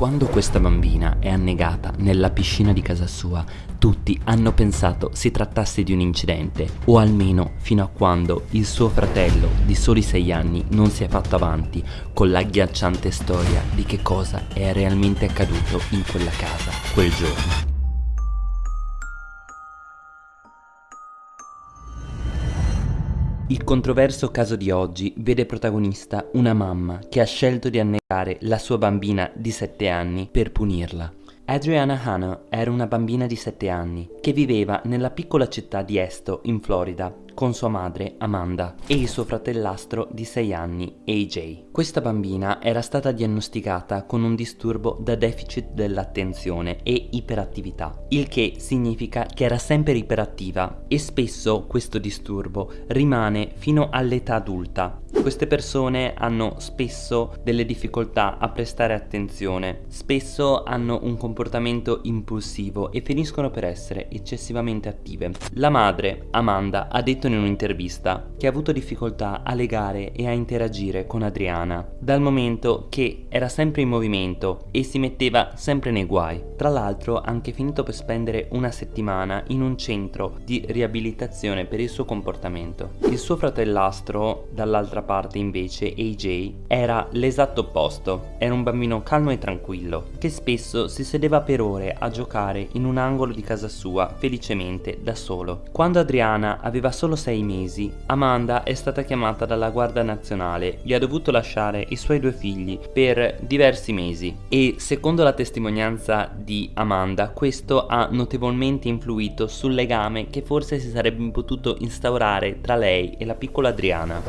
Quando questa bambina è annegata nella piscina di casa sua, tutti hanno pensato si trattasse di un incidente, o almeno fino a quando il suo fratello di soli 6 anni non si è fatto avanti con l'agghiacciante storia di che cosa è realmente accaduto in quella casa quel giorno. Il controverso caso di oggi vede protagonista una mamma che ha scelto di annegare la sua bambina di 7 anni per punirla. Adriana Hanna era una bambina di 7 anni che viveva nella piccola città di Esto, in Florida, con sua madre Amanda e il suo fratellastro di 6 anni AJ. Questa bambina era stata diagnosticata con un disturbo da deficit dell'attenzione e iperattività, il che significa che era sempre iperattiva e spesso questo disturbo rimane fino all'età adulta. Queste persone hanno spesso delle difficoltà a prestare attenzione, spesso hanno un comportamento impulsivo e finiscono per essere eccessivamente attive. La madre, Amanda, ha detto in un'intervista che ha avuto difficoltà a legare e a interagire con Adriana, dal momento che era sempre in movimento e si metteva sempre nei guai. Tra l'altro ha anche finito per spendere una settimana in un centro di riabilitazione per il suo comportamento. Il suo fratellastro, dall'altra parte invece, AJ, era l'esatto opposto. Era un bambino calmo e tranquillo, che spesso si sedeva per ore a giocare in un angolo di casa sua, felicemente, da solo. Quando Adriana aveva solo 6 mesi, Amanda è stata chiamata dalla Guardia Nazionale e ha dovuto lasciare i suoi due figli per diversi mesi e secondo la testimonianza di Amanda questo ha notevolmente influito sul legame che forse si sarebbe potuto instaurare tra lei e la piccola Adriana.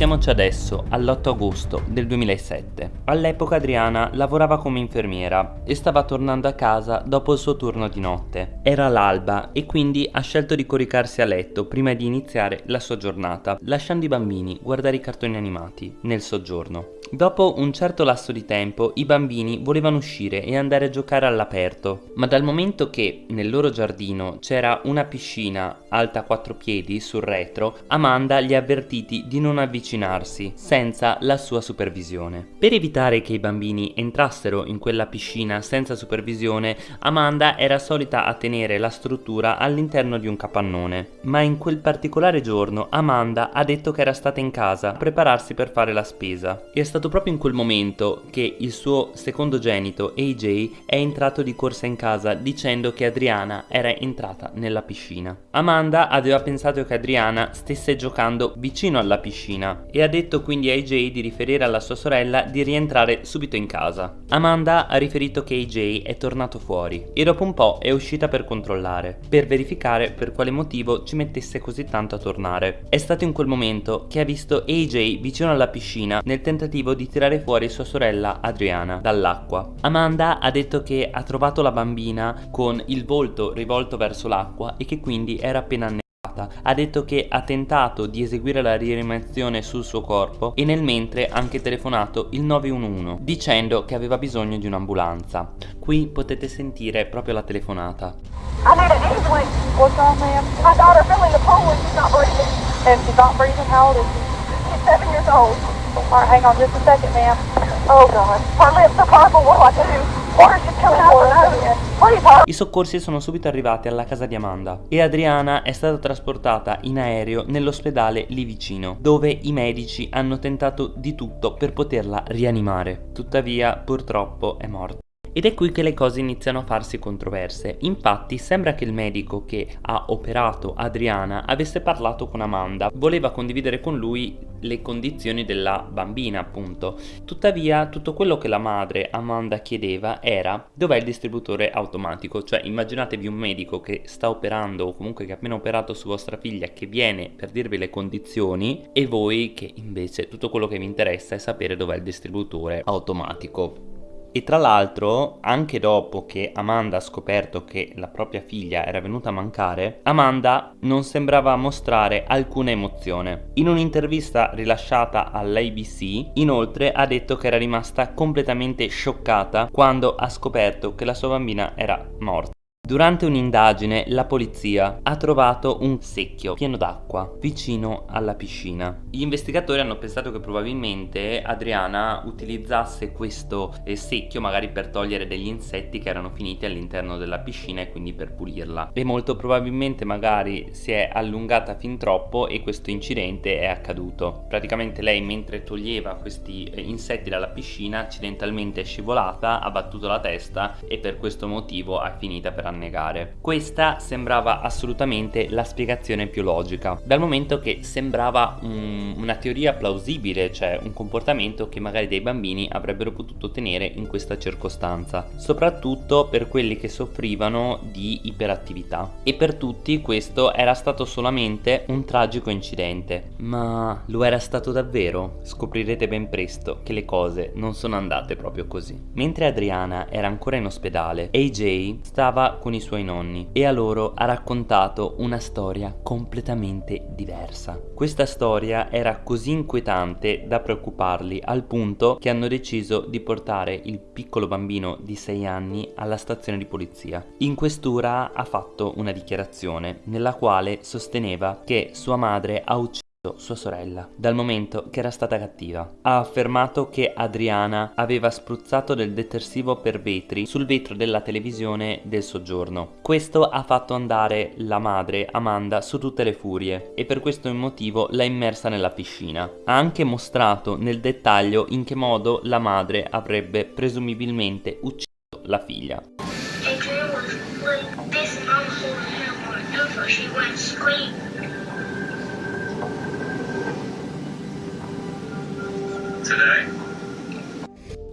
Spostiamoci adesso all'8 agosto del 2007. All'epoca Adriana lavorava come infermiera e stava tornando a casa dopo il suo turno di notte. Era l'alba e quindi ha scelto di coricarsi a letto prima di iniziare la sua giornata, lasciando i bambini guardare i cartoni animati nel soggiorno. Dopo un certo lasso di tempo i bambini volevano uscire e andare a giocare all'aperto, ma dal momento che nel loro giardino c'era una piscina alta 4 piedi sul retro, Amanda li ha avvertiti di non avvicinarsi senza la sua supervisione. Per evitare che i bambini entrassero in quella piscina senza supervisione, Amanda era solita a tenere la struttura all'interno di un capannone, ma in quel particolare giorno Amanda ha detto che era stata in casa a prepararsi per fare la spesa. E è stato proprio in quel momento che il suo secondogenito AJ è entrato di corsa in casa dicendo che Adriana era entrata nella piscina. Amanda aveva pensato che Adriana stesse giocando vicino alla piscina e ha detto quindi a AJ di riferire alla sua sorella di rientrare subito in casa. Amanda ha riferito che AJ è tornato fuori e dopo un po' è uscita per controllare, per verificare per quale motivo ci mettesse così tanto a tornare. È stato in quel momento che ha visto AJ vicino alla piscina nel tentativo tentativo di tirare fuori sua sorella Adriana dall'acqua. Amanda ha detto che ha trovato la bambina con il volto rivolto verso l'acqua e che quindi era appena annegata. Ha detto che ha tentato di eseguire la rianimazione sul suo corpo e nel mentre ha anche telefonato il 911 dicendo che aveva bisogno di un'ambulanza. Qui potete sentire proprio la telefonata. I need an ambulance. What's wrong, ma'am? My daughter fell in the pool and she's not breathing. And she's not breathing? How old is? Seven years old. Alright, hang on just a second, ma'am. Oh God. Her lips are purple, what do I do? I soccorsi sono subito arrivati alla casa di Amanda e Adriana è stata trasportata in aereo nell'ospedale lì vicino, dove i medici hanno tentato di tutto per poterla rianimare. Tuttavia, purtroppo, è morta. Ed è qui che le cose iniziano a farsi controverse. Infatti sembra che il medico che ha operato Adriana avesse parlato con Amanda, voleva condividere con lui le condizioni della bambina appunto. Tuttavia tutto quello che la madre Amanda chiedeva era dov'è il distributore automatico, cioè immaginatevi un medico che sta operando o comunque che ha appena operato su vostra figlia che viene per dirvi le condizioni e voi che invece tutto quello che vi interessa è sapere dov'è il distributore automatico. E tra l'altro, anche dopo che Amanda ha scoperto che la propria figlia era venuta a mancare, Amanda non sembrava mostrare alcuna emozione. In un'intervista rilasciata all'ABC, inoltre ha detto che era rimasta completamente scioccata quando ha scoperto che la sua bambina era morta. Durante un'indagine la polizia ha trovato un secchio pieno d'acqua vicino alla piscina. Gli investigatori hanno pensato che probabilmente Adriana utilizzasse questo eh, secchio magari per togliere degli insetti che erano finiti all'interno della piscina e quindi per pulirla. E molto probabilmente magari si è allungata fin troppo e questo incidente è accaduto. Praticamente lei mentre toglieva questi eh, insetti dalla piscina accidentalmente è scivolata, ha battuto la testa e per questo motivo è finita per annegare. Questa sembrava assolutamente la spiegazione più logica, dal momento che sembrava un, una teoria plausibile, cioè un comportamento che magari dei bambini avrebbero potuto tenere in questa circostanza, soprattutto per quelli che soffrivano di iperattività. E per tutti questo era stato solamente un tragico incidente. Ma lo era stato davvero? Scoprirete ben presto che le cose non sono andate proprio così. Mentre Adriana era ancora in ospedale, AJ stava con i suoi nonni e a loro ha raccontato una storia completamente diversa. Questa storia era così inquietante da preoccuparli al punto che hanno deciso di portare il piccolo bambino di 6 anni alla stazione di polizia. In questura ha fatto una dichiarazione nella quale sosteneva che sua madre ha ucciso sua sorella, dal momento che era stata cattiva. Ha affermato che Adriana aveva spruzzato del detersivo per vetri sul vetro della televisione del soggiorno. Questo ha fatto andare la madre, Amanda, su tutte le furie e per questo motivo l'ha immersa nella piscina. Ha anche mostrato nel dettaglio in che modo la madre avrebbe presumibilmente ucciso la figlia. Adriana like this whenever she went screaming. Today.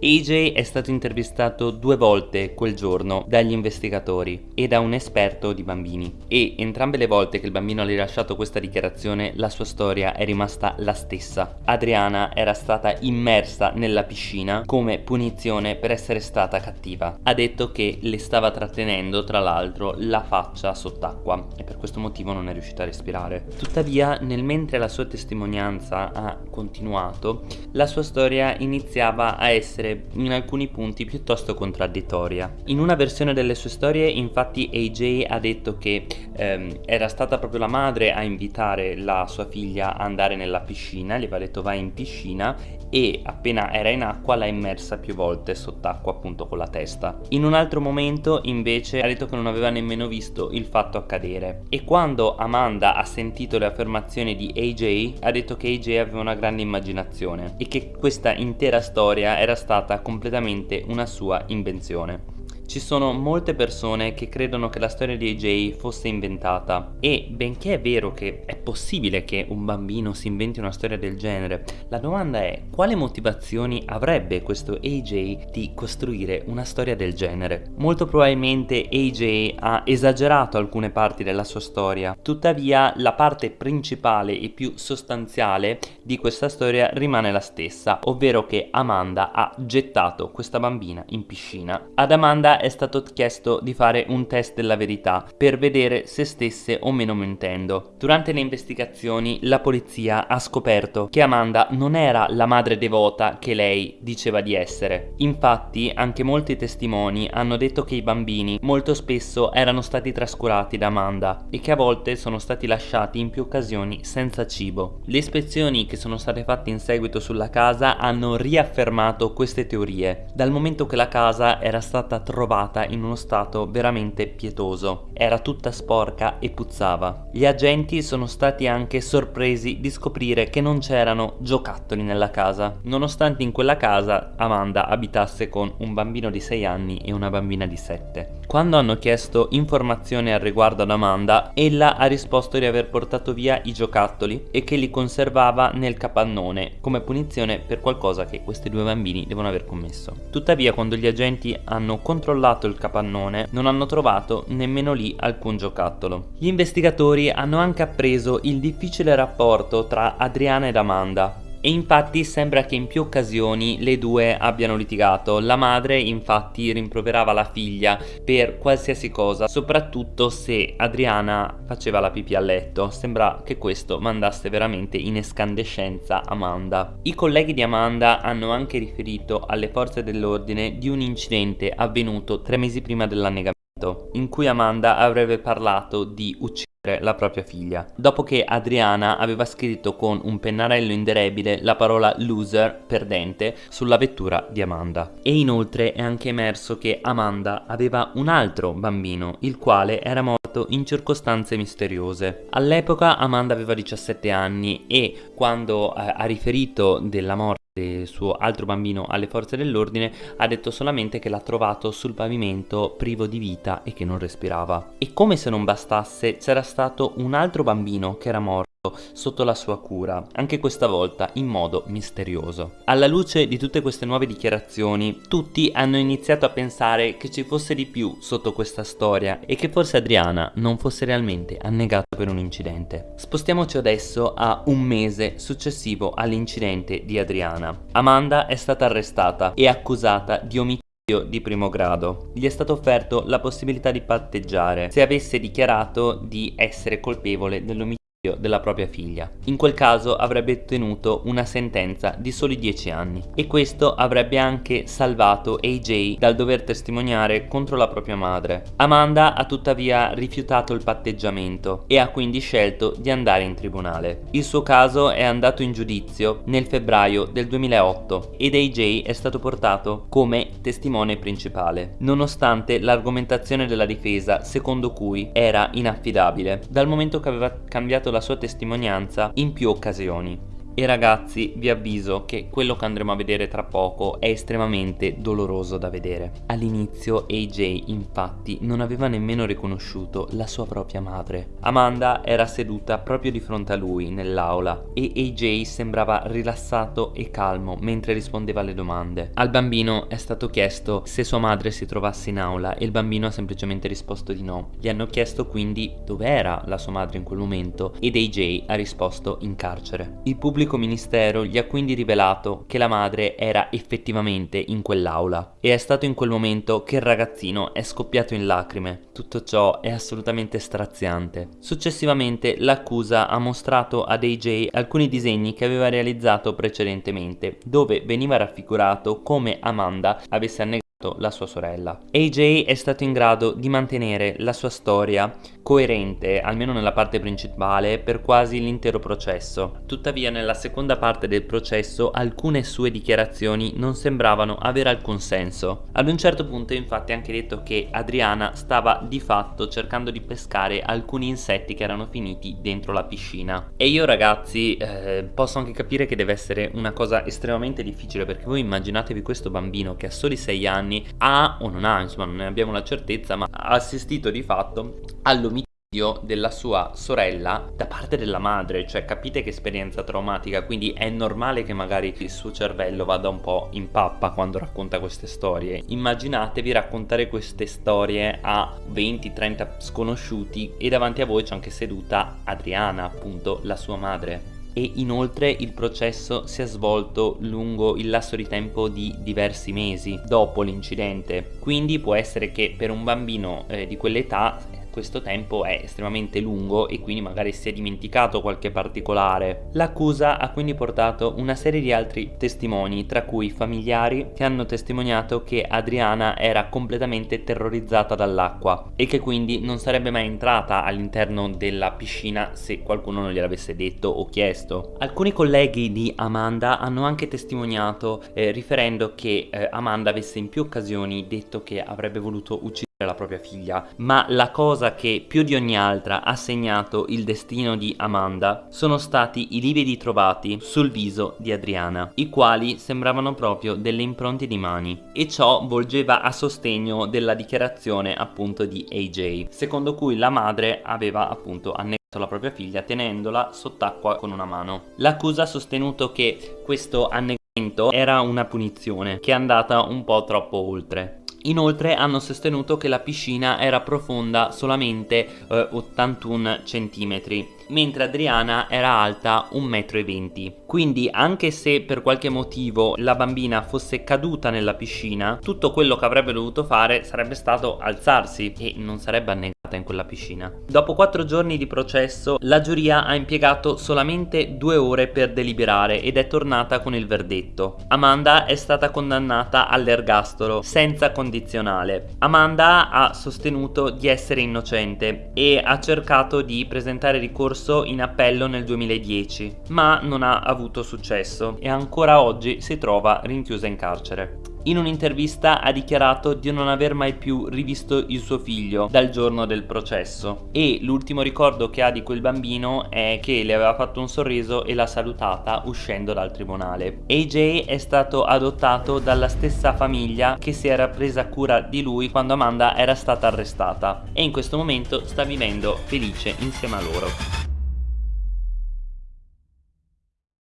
AJ è stato intervistato due volte quel giorno dagli investigatori e da un esperto di bambini e entrambe le volte che il bambino ha rilasciato questa dichiarazione la sua storia è rimasta la stessa. Adriana era stata immersa nella piscina come punizione per essere stata cattiva. Ha detto che le stava trattenendo tra l'altro la faccia sott'acqua e per questo motivo non è riuscita a respirare. Tuttavia nel mentre la sua testimonianza ha continuato la sua storia iniziava a essere essere in alcuni punti piuttosto contraddittoria. In una versione delle sue storie infatti AJ ha detto che ehm, era stata proprio la madre a invitare la sua figlia a andare nella piscina, gli aveva detto vai in piscina e appena era in acqua l'ha immersa più volte sott'acqua appunto con la testa. In un altro momento invece ha detto che non aveva nemmeno visto il fatto accadere e quando Amanda ha sentito le affermazioni di AJ ha detto che AJ aveva una grande immaginazione e che questa intera storia era stata stata completamente una sua invenzione. Ci sono molte persone che credono che la storia di AJ fosse inventata e benché è vero che è possibile che un bambino si inventi una storia del genere, la domanda è quale motivazioni avrebbe questo AJ di costruire una storia del genere? Molto probabilmente AJ ha esagerato alcune parti della sua storia, tuttavia la parte principale e più sostanziale di questa storia rimane la stessa, ovvero che Amanda ha gettato questa bambina in piscina. Ad Amanda è stato chiesto di fare un test della verità per vedere se stesse o meno mentendo. Durante le investigazioni la polizia ha scoperto che Amanda non era la madre devota che lei diceva di essere. Infatti anche molti testimoni hanno detto che i bambini molto spesso erano stati trascurati da Amanda e che a volte sono stati lasciati in più occasioni senza cibo. Le ispezioni che sono state fatte in seguito sulla casa hanno riaffermato queste teorie, dal momento che la casa era stata trovata trovata in uno stato veramente pietoso. Era tutta sporca e puzzava. Gli agenti sono stati anche sorpresi di scoprire che non c'erano giocattoli nella casa, nonostante in quella casa Amanda abitasse con un bambino di 6 anni e una bambina di 7. Quando hanno chiesto informazioni al riguardo ad Amanda, ella ha risposto di aver portato via i giocattoli e che li conservava nel capannone come punizione per qualcosa che questi due bambini devono aver commesso. Tuttavia quando gli agenti hanno controllato il capannone non hanno trovato nemmeno lì alcun giocattolo. Gli investigatori hanno anche appreso il difficile rapporto tra Adriana ed Amanda e infatti sembra che in più occasioni le due abbiano litigato. La madre infatti rimproverava la figlia per qualsiasi cosa, soprattutto se Adriana faceva la pipì a letto. Sembra che questo mandasse veramente in escandescenza Amanda. I colleghi di Amanda hanno anche riferito alle forze dell'ordine di un incidente avvenuto tre mesi prima dell'annegamento in cui Amanda avrebbe parlato di uccidere la propria figlia, dopo che Adriana aveva scritto con un pennarello indelebile la parola loser, perdente, sulla vettura di Amanda. E inoltre è anche emerso che Amanda aveva un altro bambino, il quale era morto in circostanze misteriose. All'epoca Amanda aveva 17 anni e quando eh, ha riferito della morte del suo altro bambino alle forze dell'ordine ha detto solamente che l'ha trovato sul pavimento privo di vita e che non respirava. E come se non bastasse c'era stato un altro bambino che era morto sotto la sua cura, anche questa volta in modo misterioso. Alla luce di tutte queste nuove dichiarazioni, tutti hanno iniziato a pensare che ci fosse di più sotto questa storia e che forse Adriana non fosse realmente annegata per un incidente. Spostiamoci adesso a un mese successivo all'incidente di Adriana. Amanda è stata arrestata e accusata di omicidio di primo grado. Gli è stato offerto la possibilità di patteggiare se avesse dichiarato di essere colpevole dell'omicidio della propria figlia. In quel caso avrebbe ottenuto una sentenza di soli 10 anni e questo avrebbe anche salvato AJ dal dover testimoniare contro la propria madre. Amanda ha tuttavia rifiutato il patteggiamento e ha quindi scelto di andare in tribunale. Il suo caso è andato in giudizio nel febbraio del 2008 ed AJ è stato portato come testimone principale, nonostante l'argomentazione della difesa secondo cui era inaffidabile, dal momento che aveva cambiato la sua testimonianza in più occasioni. E ragazzi vi avviso che quello che andremo a vedere tra poco è estremamente doloroso da vedere. All'inizio AJ infatti non aveva nemmeno riconosciuto la sua propria madre. Amanda era seduta proprio di fronte a lui nell'aula e AJ sembrava rilassato e calmo mentre rispondeva alle domande. Al bambino è stato chiesto se sua madre si trovasse in aula e il bambino ha semplicemente risposto di no. Gli hanno chiesto quindi dove era la sua madre in quel momento ed AJ ha risposto in carcere. Il pubblico pubblico ministero gli ha quindi rivelato che la madre era effettivamente in quell'aula e è stato in quel momento che il ragazzino è scoppiato in lacrime. Tutto ciò è assolutamente straziante. Successivamente l'accusa ha mostrato ad AJ alcuni disegni che aveva realizzato precedentemente, dove veniva raffigurato come Amanda avesse annegato la sua sorella. AJ è stato in grado di mantenere la sua storia coerente, almeno nella parte principale, per quasi l'intero processo. Tuttavia nella seconda parte del processo alcune sue dichiarazioni non sembravano avere alcun senso. Ad un certo punto infatti ha anche detto che Adriana stava di fatto cercando di pescare alcuni insetti che erano finiti dentro la piscina. E io ragazzi eh, posso anche capire che deve essere una cosa estremamente difficile perché voi immaginatevi questo bambino che a soli 6 anni anni ha o non ha, insomma non ne abbiamo la certezza, ma ha assistito di fatto all'omicidio della sua sorella da parte della madre cioè capite che esperienza traumatica quindi è normale che magari il suo cervello vada un po' in pappa quando racconta queste storie. Immaginatevi raccontare queste storie a 20-30 sconosciuti e davanti a voi c'è anche seduta Adriana appunto la sua madre. E inoltre il processo si è svolto lungo il lasso di tempo di diversi mesi dopo l'incidente. Quindi può essere che per un bambino eh, di quell'età questo tempo è estremamente lungo e quindi magari si è dimenticato qualche particolare. L'accusa ha quindi portato una serie di altri testimoni, tra cui familiari che hanno testimoniato che Adriana era completamente terrorizzata dall'acqua e che quindi non sarebbe mai entrata all'interno della piscina se qualcuno non gliel'avesse detto o chiesto. Alcuni colleghi di Amanda hanno anche testimoniato eh, riferendo che eh, Amanda avesse in più occasioni detto che avrebbe voluto uccidere la propria figlia, ma la cosa che più di ogni altra ha segnato il destino di Amanda sono stati i lividi trovati sul viso di Adriana, i quali sembravano proprio delle impronte di mani, e ciò volgeva a sostegno della dichiarazione appunto di AJ, secondo cui la madre aveva appunto annegato la propria figlia tenendola sott'acqua con una mano. L'accusa ha sostenuto che questo annegamento era una punizione che è andata un po' troppo oltre Inoltre hanno sostenuto che la piscina era profonda solamente eh, 81 cm, mentre Adriana era alta 1,20 m. Quindi anche se per qualche motivo la bambina fosse caduta nella piscina, tutto quello che avrebbe dovuto fare sarebbe stato alzarsi e non sarebbe annegato in quella piscina. Dopo quattro giorni di processo, la giuria ha impiegato solamente due ore per deliberare ed è tornata con il verdetto. Amanda è stata condannata all'ergastolo senza condizionale. Amanda ha sostenuto di essere innocente e ha cercato di presentare ricorso in appello nel 2010, ma non ha avuto successo e ancora oggi si trova rinchiusa in carcere. In un'intervista ha dichiarato di non aver mai più rivisto il suo figlio dal giorno del processo e l'ultimo ricordo che ha di quel bambino è che le aveva fatto un sorriso e l'ha salutata uscendo dal tribunale. AJ è stato adottato dalla stessa famiglia che si era presa cura di lui quando Amanda era stata arrestata e in questo momento sta vivendo felice insieme a loro.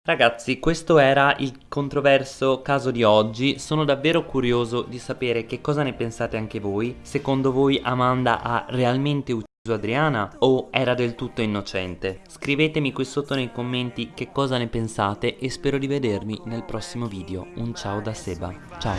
Ragazzi, questo era il controverso caso di oggi, sono davvero curioso di sapere che cosa ne pensate anche voi. Secondo voi Amanda ha realmente ucciso Adriana o era del tutto innocente? Scrivetemi qui sotto nei commenti che cosa ne pensate e spero di vedervi nel prossimo video. Un ciao da Seba, ciao!